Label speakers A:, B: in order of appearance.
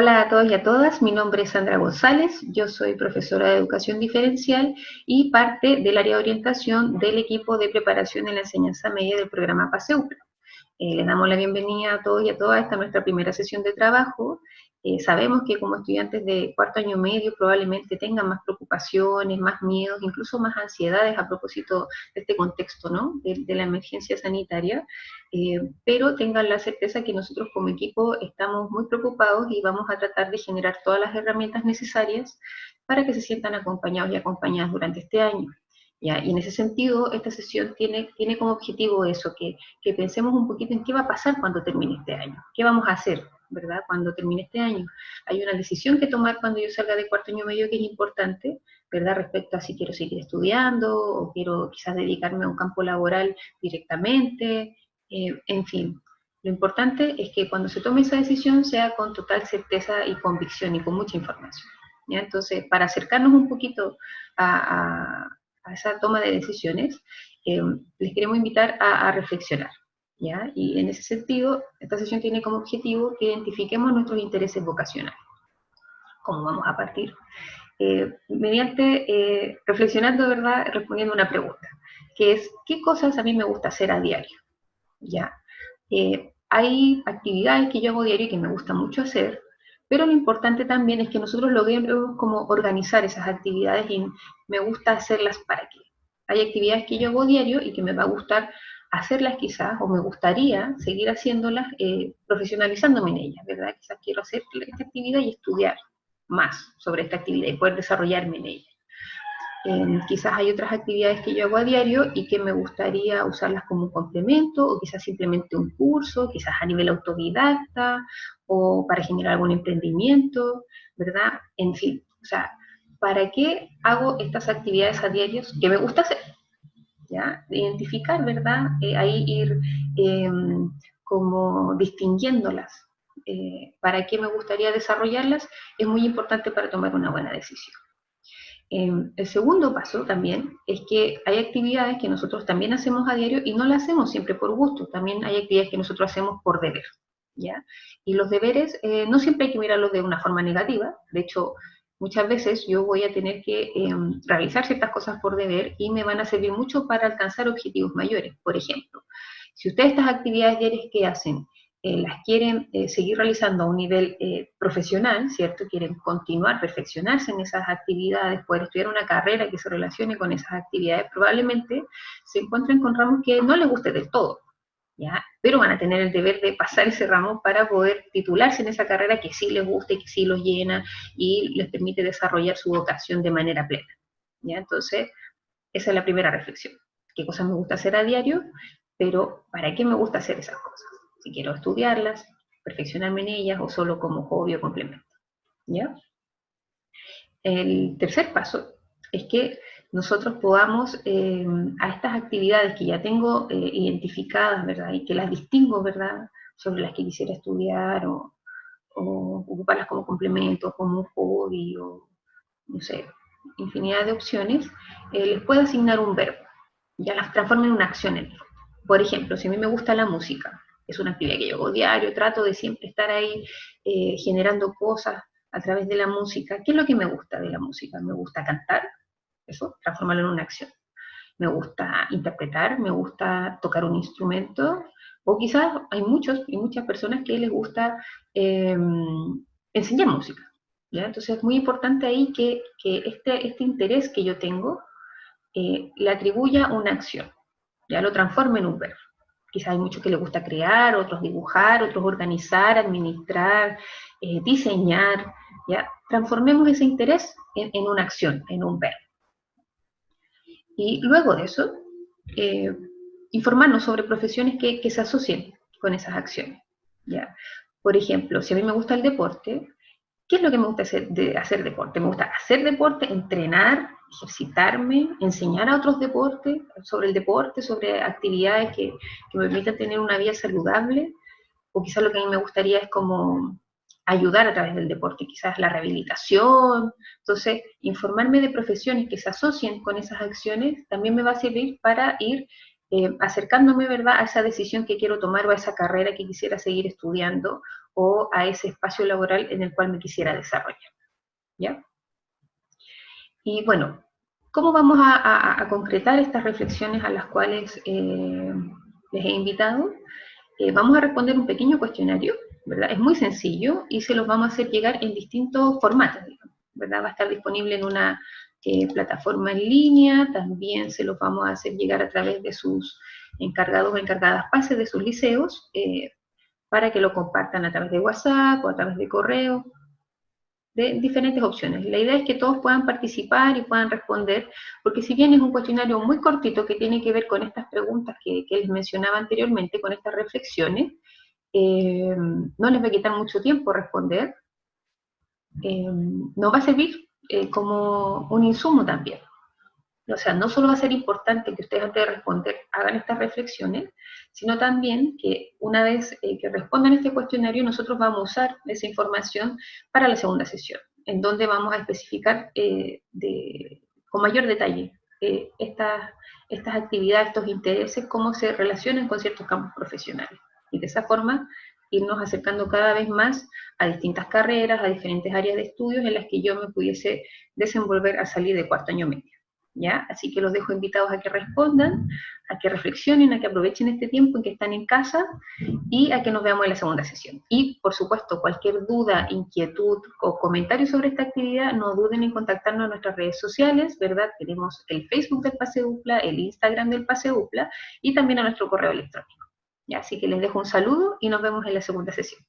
A: Hola a todos y a todas, mi nombre es Sandra González, yo soy profesora de Educación Diferencial y parte del área de orientación del equipo de preparación en la enseñanza media del programa PASEUPRA. Eh, les damos la bienvenida a todos y a todas esta nuestra primera sesión de trabajo eh, sabemos que como estudiantes de cuarto año medio probablemente tengan más preocupaciones, más miedos, incluso más ansiedades a propósito de este contexto, ¿no? De, la emergencia sanitaria, eh, pero tengan la certeza que nosotros como equipo estamos muy preocupados y vamos a tratar de generar todas las herramientas necesarias para que se sientan acompañados y acompañadas durante este año. ¿Ya? Y en ese sentido, esta sesión tiene, tiene como objetivo eso, que, que pensemos un poquito en qué va a pasar cuando termine este año, qué vamos a hacer, ¿verdad? Cuando termine este año. Hay una decisión que tomar cuando yo salga de cuarto año medio que es importante, ¿verdad? Respecto a si quiero seguir estudiando o quiero quizás dedicarme a un campo laboral directamente, eh, en fin. Lo importante es que cuando se tome esa decisión sea con total certeza y convicción y con mucha información. Entonces, para acercarnos un poquito a, esa toma de decisiones, eh, les queremos invitar a reflexionar. Y en ese sentido, esta sesión tiene como objetivo que identifiquemos nuestros intereses vocacionales. ¿Cómo vamos a partir? Eh, mediante, eh, reflexionando, ¿verdad?, respondiendo una pregunta, que es, ¿qué cosas a mí me gusta hacer a diario? ¿Ya? Eh, hay actividades que yo hago diario y que me gusta mucho hacer, pero lo importante también es que nosotros logremos como organizar esas actividades y me gusta hacerlas para qué. Hay actividades que yo hago diario y que me va a gustar hacerlas quizás, o me gustaría seguir haciéndolas eh, profesionalizándome en ellas, ¿verdad? Quizás quiero hacer esta actividad y estudiar más sobre esta actividad y poder desarrollarme en ella. quizás hay otras actividades que yo hago a diario y que me gustaría usarlas como un complemento, o quizás simplemente un curso, quizás a nivel autodidacta, o para generar algún emprendimiento, ¿verdad? En fin, o sea, ¿para qué hago estas actividades a diario que me gusta hacer? ¿Ya? Identificar, ¿verdad? Eh, ahí ir em, como distinguiéndolas. Eh, para qué me gustaría desarrollarlas es muy importante para tomar una buena decisión. Em, el segundo paso también es que hay actividades que nosotros también hacemos a diario y no las hacemos siempre por gusto, también hay actividades que nosotros hacemos por deber, ¿ya? Y los deberes eh, no siempre hay que mirarlos de una forma negativa, de hecho, muchas veces yo voy a tener que em, realizar ciertas cosas por deber y me van a servir mucho para alcanzar objetivos mayores. Por ejemplo, si ustedes estas actividades diarias que hacen eh, las quieren eh, seguir realizando a un nivel eh, profesional, ¿cierto? Quieren continuar, perfeccionarse en esas actividades, poder estudiar una carrera que se relacione con esas actividades, probablemente se encuentren con ramos que no les guste del todo, pero van a tener el deber de pasar ese ramo para poder titularse en esa carrera que sí les gusta y que sí los llena y les permite desarrollar su vocación de manera plena, ¿ya? Entonces, esa es la primera reflexión. ¿Qué cosas me gusta hacer a diario? Pero, ¿para qué me gusta hacer esas cosas? Si quiero estudiarlas, perfeccionarme en ellas o solo como hobby o complemento, ¿ya? El tercer paso es que nosotros podamos eh, a estas actividades que ya tengo eh, identificadas, ¿verdad? Y que las distingo, ¿verdad? Sobre las que quisiera estudiar o, ocuparlas como complemento, como un hobby o, no sé, infinidad de opciones, eh, les puedo asignar un verbo. Ya las transformo en una acción en Por ejemplo, si a mí me gusta la música, es una actividad que yo hago diario, trato de siempre estar ahí generando cosas a través de la música. ¿Qué es lo que me gusta de la música? Me gusta cantar, eso, transformarlo en una acción. Me gusta interpretar, me gusta tocar un instrumento, o quizás hay muchos y muchas personas que les gusta em, enseñar música. ¿ya? Entonces es muy importante ahí que, este, este interés que yo tengo eh, le atribuya una acción, ya lo transforme en un verbo. Quizás hay muchos que les gusta crear, otros dibujar, otros organizar, administrar, eh, diseñar, ¿ya? Transformemos ese interés en, en una acción, en un verbo. Y luego de eso, eh, informarnos sobre profesiones que, que, se asocien con esas acciones. ¿ya? Por ejemplo, si a mí me gusta el deporte, ¿qué es lo que me gusta hacer, de hacer deporte? Me gusta hacer deporte, entrenar, ejercitarme, enseñar a otros deportes, sobre el deporte, sobre actividades que, que me permitan tener una vida saludable, o quizás lo que a mí me gustaría es como ayudar a través del deporte, quizás la rehabilitación. Entonces, informarme de profesiones que se asocien con esas acciones también me va a servir para ir eh, acercándome, ¿verdad?, a esa decisión que quiero tomar o a esa carrera que quisiera seguir estudiando o a ese espacio laboral en el cual me quisiera desarrollar. ¿Ya? Y bueno, ¿cómo vamos a, concretar estas reflexiones a las cuales eh, les he invitado? Eh, vamos a responder un pequeño cuestionario, Es muy sencillo y se los vamos a hacer llegar en distintos formatos, ¿verdad? Va a estar disponible en una eh, plataforma en línea, también se los vamos a hacer llegar a través de sus encargados o encargadas pases de sus liceos, para que lo compartan a través de WhatsApp o a través de correo, de diferentes opciones. La idea es que todos puedan participar y puedan responder, porque si bien es un cuestionario muy cortito que tiene que ver con estas preguntas que, les mencionaba anteriormente, con estas reflexiones, eh, no les va a quitar mucho tiempo responder, eh, nos va a servir eh, como un insumo también. O sea, no solo va a ser importante que ustedes antes de responder hagan estas reflexiones, sino también que una vez que respondan este cuestionario, nosotros vamos a usar esa información para la segunda sesión, en donde vamos a especificar con mayor detalle estas, estas actividades, estos intereses, cómo se relacionan con ciertos campos profesionales. Y de esa forma irnos acercando cada vez más a distintas carreras, a diferentes áreas de estudios en las que yo me pudiese desenvolver a salir de cuarto año medio. ¿ya? Así que los dejo invitados a que respondan, a que reflexionen, a que aprovechen este tiempo en que están en casa y a que nos veamos en la segunda sesión. Y, por supuesto, cualquier duda, inquietud o comentario sobre esta actividad, no duden en contactarnos en nuestras redes sociales, ¿verdad? Tenemos el Facebook del Pase UPLA, el Instagram del Pase UPLA y también a nuestro correo electrónico. Así que les dejo un saludo y nos vemos en la segunda sesión.